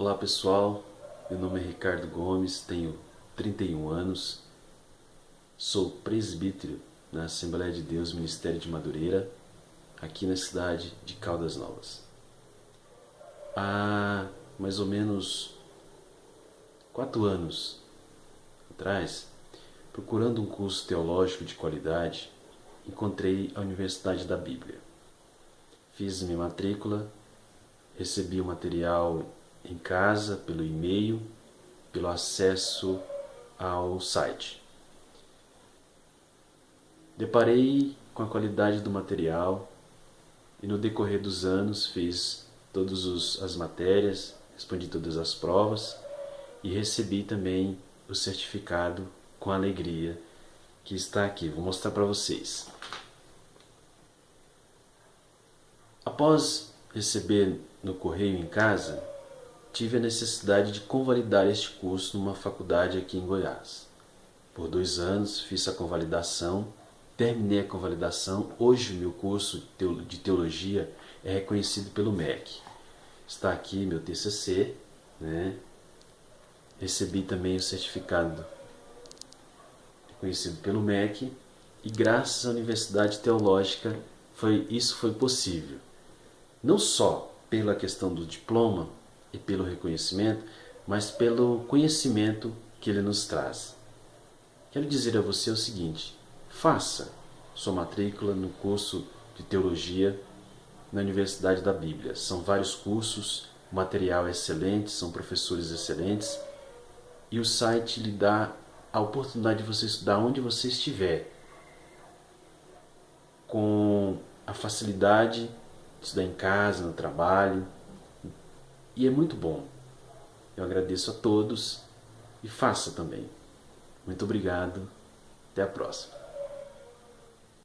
Olá pessoal, meu nome é Ricardo Gomes, tenho 31 anos, sou presbítero na Assembleia de Deus Ministério de Madureira, aqui na cidade de Caldas Novas. Há mais ou menos quatro anos atrás, procurando um curso teológico de qualidade, encontrei a Universidade da Bíblia. Fiz minha matrícula, recebi o material em casa, pelo e-mail, pelo acesso ao site. Deparei com a qualidade do material e no decorrer dos anos fiz todas as matérias, respondi todas as provas e recebi também o certificado com alegria que está aqui. Vou mostrar para vocês. Após receber no correio em casa, tive a necessidade de convalidar este curso numa faculdade aqui em Goiás. Por dois anos fiz a convalidação, terminei a convalidação. Hoje meu curso de teologia é reconhecido pelo MEC. Está aqui meu TCC, né? Recebi também o certificado reconhecido pelo MEC e graças à Universidade Teológica foi, isso foi possível. Não só pela questão do diploma, e pelo reconhecimento, mas pelo conhecimento que ele nos traz. Quero dizer a você o seguinte: faça sua matrícula no curso de teologia na Universidade da Bíblia. São vários cursos, o material é excelente, são professores excelentes e o site lhe dá a oportunidade de você estudar onde você estiver, com a facilidade de estudar em casa, no trabalho, e é muito bom. Eu agradeço a todos e faça também. Muito obrigado. Até a próxima.